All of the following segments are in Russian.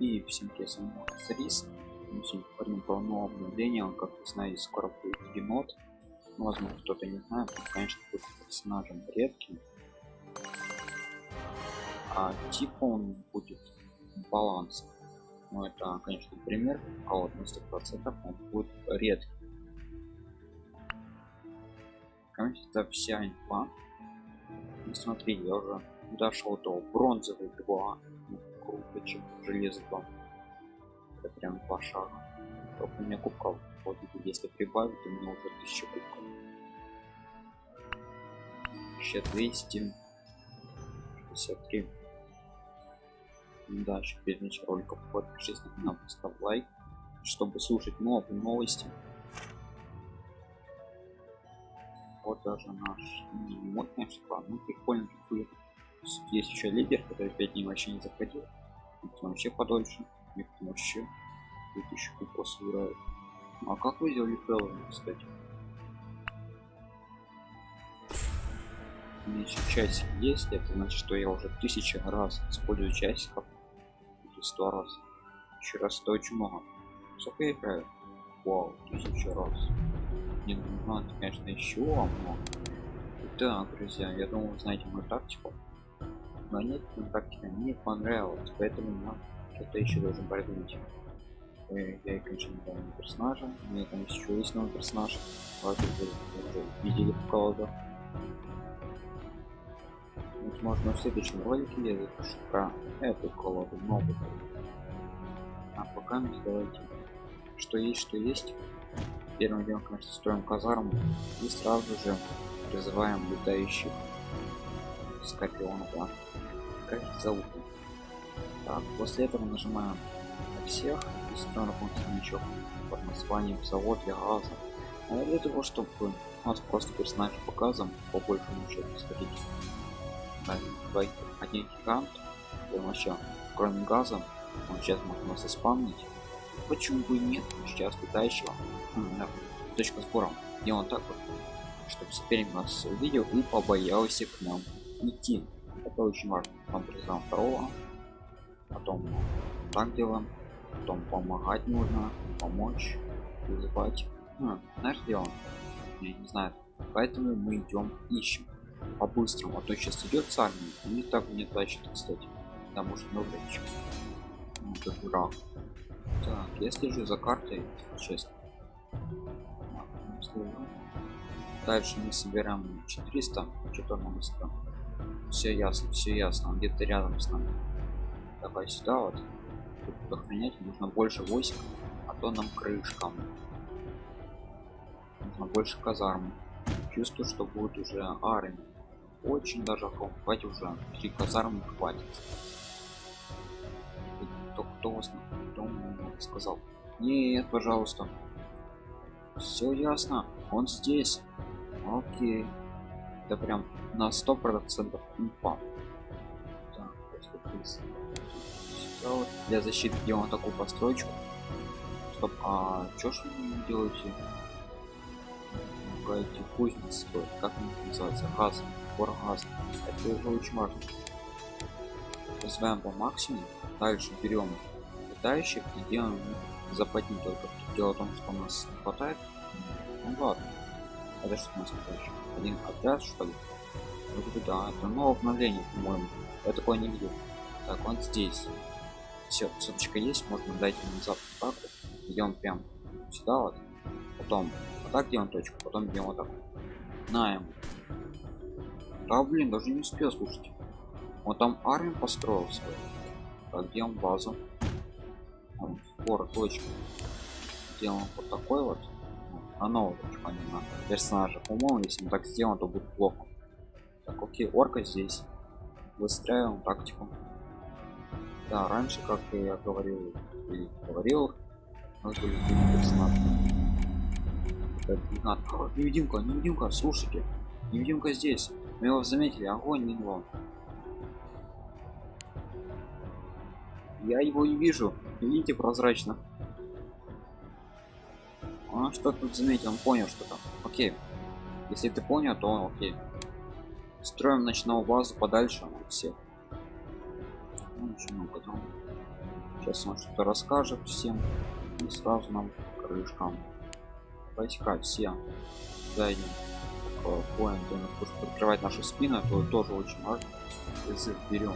И всем привет, с Рис. Мы сегодня поговорим про новое обновление. Он, как вы знаете, скоро будет енот. Ну, возможно, кто-то не знает. Он, конечно, будет персонажем редким. А типа он будет баланс. Ну, это, конечно, пример. А вот на 100% он будет редкий. Конечно, это вся инфа. И смотри, я уже дошел до бронзовый 2 круто чем железо 2 это прям шага. Только у меня кубков вот если прибавить у меня уже 1000 кубков 1263 дальше перед началом ролика подпишись на канал лайк чтобы слушать новые новости. Вот даже наш не модный ну прикольно будет есть еще лидер который 5 дней вообще не заходил это вообще подольше это вообще 2000 кубков собирает а как вы сделали Хэллоуин, кстати? У меня еще часик есть это значит что я уже тысяча раз использую часиков. Или сто раз. Еще раз это очень много. Сколько я играю? Вау тысяча раз. Не ну, надо конечно еще много. Так друзья я думаю знаете мою тактику но нет тактика мне понравилось поэтому нам что-то еще должен придумать я конечно не помню персонажа у меня там еще есть новый персонаж вы уже видели колоду. Возможно в следующем ролике я запишу про эту колоду новую. А пока мы давайте что есть что есть. Первым делом конечно строим казарму и сразу же призываем летающих скорпионов да? как их зовут? Так после этого нажимаем на всех и строим функциональничок под названием завод для газа а для того чтобы у нас просто персонаж показом по большему счету сходить давай один гигант. Вообще кроме газа он сейчас может нас исполнить почему бы нет? Сейчас летающего хм, да. точка сбора. Делаем так вот чтобы соперник нас увидел и побоялся к нам идти. Это очень важно. Признаем второго. Потом так делаем. Потом помогать нужно помочь вызывать. Ну, знаешь делаем я не знаю. Поэтому мы идем ищем. По-быстрому. А то сейчас идет с армией и так не тащит кстати. Потому что много ну, как дурак. Так я слежу за картой. Честно дальше мы собираем 400 что-то нам все ясно все ясно. Он где-то рядом с нами. Давай сюда вот. Тут охранять нужно больше войск а то нам крышкам нужно больше казарм. Чувствую что будет уже армия. Очень даже хватит уже. Три казармы хватит. Кто кто вас кто сказал? Нет пожалуйста. Все ясно. Он здесь. Окей это прям на сто процентов инфа. Для защиты делаем такую постройку. Стоп а чё ж вы делаете? Эти кузницы строить как они называется газ газ это уже очень важно. Развиваем по максимуму. Дальше берем летающих и делаем западни только дело в том что у нас хватает. Ну ладно это что у нас летающий один отряд что ли? Вот да это новое обновление по-моему. Я такое не видел. Так он здесь. Все соточка есть можно дать ему назад так идем прям сюда вот потом вот так делаем точку потом идем вот так. На да блин даже не успел слушать он там армию построил свою. Так делаем базу. Спор точка. Делаем вот такой вот а нового помимо персонажа по-моему если мы так сделаем то будет плохо. Так окей орка здесь. Выстраиваем тактику. Да раньше как я говорил и говорил у нас были персонажи. Невидимка невидимка слушайте невидимка здесь. Мы его заметили огонь не него. Я его не вижу видите прозрачно он что тут заметил он понял что там окей если ты понял то окей строим ночную базу подальше от всех ну, много там Сейчас он что-то расскажет всем. И сразу нам крышкам. Войска все. Зайдем. Поинт, просто прикрывать нашу спину, то тоже очень важно. Язык берем.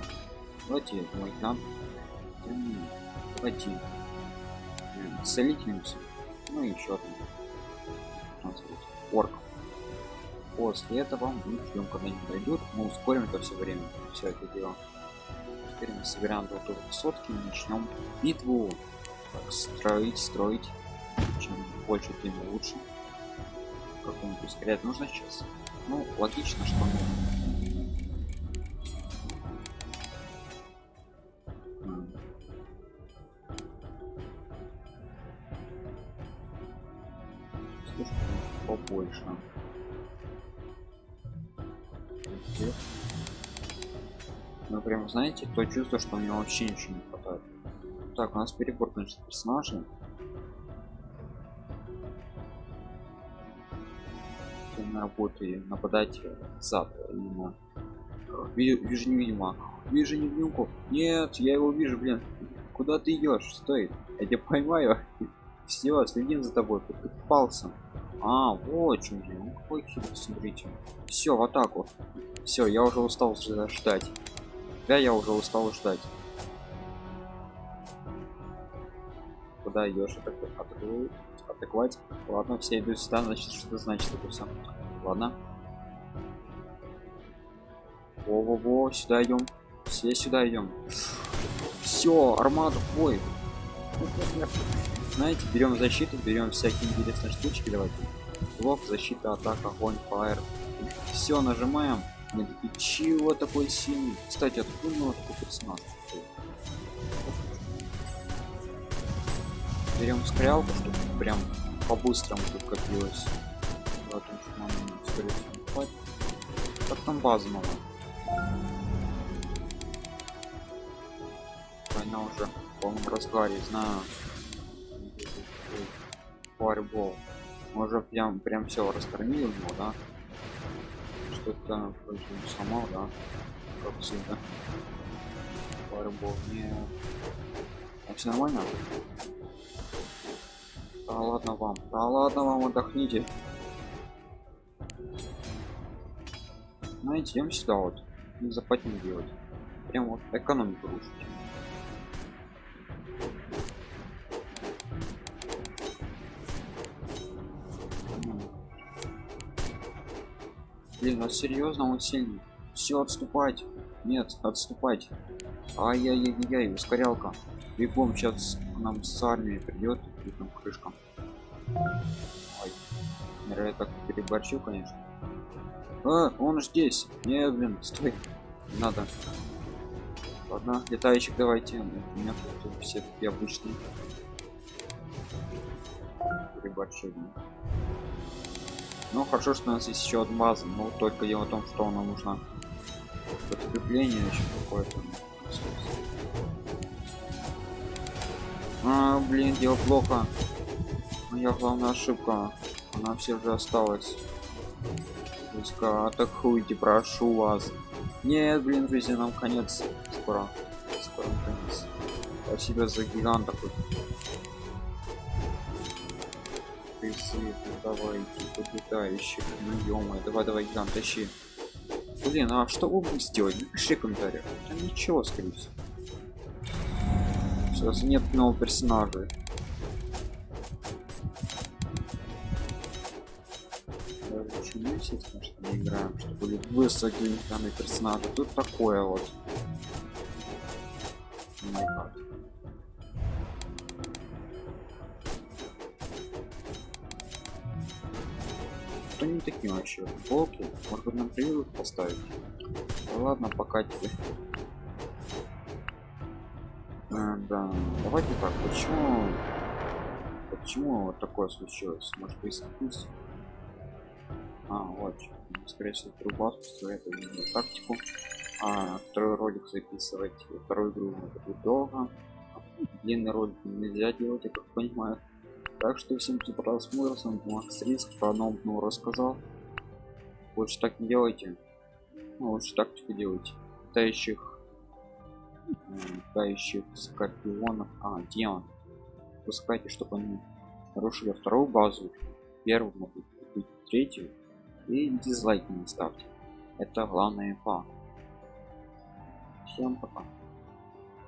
Давайте мой нам. Давайте. Целительницу. Ну и еще одну. Орк. После этого мы ждем, когда они дойдут. Мы ускорим это все время. Все это дело. Теперь мы собираем до высотки и начнем битву. Так, строить, строить. Чем больше, тем лучше. Какому-то ускорять нужно сейчас. Ну, логично, что побольше. Ну прям знаете, то чувство, что у него вообще ничего не хватает. Так, у нас перебор, конечно, персонажей. на работе нападать зад именно. Вижу невидимо вижу невидимку нет я его вижу блин. Куда ты идешь? Стой. Я тебя поймаю. Все следим за тобой. Ты попался а вот чем же ну, какой хитрый смотрите все в атаку все я уже устал ждать. Да я уже устал ждать. Куда идешь атаковать атаковать? Ладно все идут сюда значит что это значит это все ладно. Во-во-во сюда идем все сюда идем все армада в бой знаете берем защиту берем всякие интересные штучки давайте. Блок защита атака огонь фаер. Все нажимаем. Мы чего такой сильный? Кстати откуда у него такой персонаж? Берем стрелку чтобы прям по-быстрому тут копилось. Потому что нам как там база мало война уже в полном разгаре знаю фаербол. Мы уже прям прям все раскормили его да? Что-то сломал да как всегда фаербол не а все нормально? Да ладно вам да ладно вам отдохните. Знаете идем сюда вот не западем делать. Прям вот экономику рушить Блин, а серьезно он сильный. Все, отступать. Нет, отступать. Ай-яй-яй-яй, ускорялка. Бегом сейчас нам с армией придет и там крышка. Ой. Я так переборчил, конечно. А, он здесь. Не, блин, стой. Не надо. Ладно, летающих давайте. У меня тут все такие обычные. Переборчил. Ну хорошо, что у нас есть еще база, но только дело в том, что нам нужно подкрепление еще какое-то. А, блин, дело плохо. Моя главная ошибка. Она все же осталась. Пуска, атакуйте, прошу вас. Нет, блин, друзья, нам конец. Скоро. Скоро конец. Спасибо за гигант призыв, давай, подлетающих, ну ё давай, давай, ган, тащи. Блин, а что будете сделать? Напиши в комментариях. Да ничего, скорее всего. Сейчас нет нового персонажа. Почему естественно, что мы играем, что были высокие данные персонажи. Тут такое вот. Что они такие вообще? Волки может быть нам прививок поставить? Ну, ладно пока тебе. А, да давайте так почему почему вот такое случилось? Может быть искусство а вот скорее всего трубаску это тактику. А второй ролик записывать вторую игру будет долго. Длинный ролик нельзя делать я как понимаю так что всем кто просмотр, с вами Макс Риск, про новому рассказал. Лучше так не делайте. Ну, лучше тактику делайте. Летающих летающих скорпионов. А демон пускайте чтобы они нарушили вторую базу. Первую могут быть третью. И дизлайки не ставьте. Это главная инфа всем пока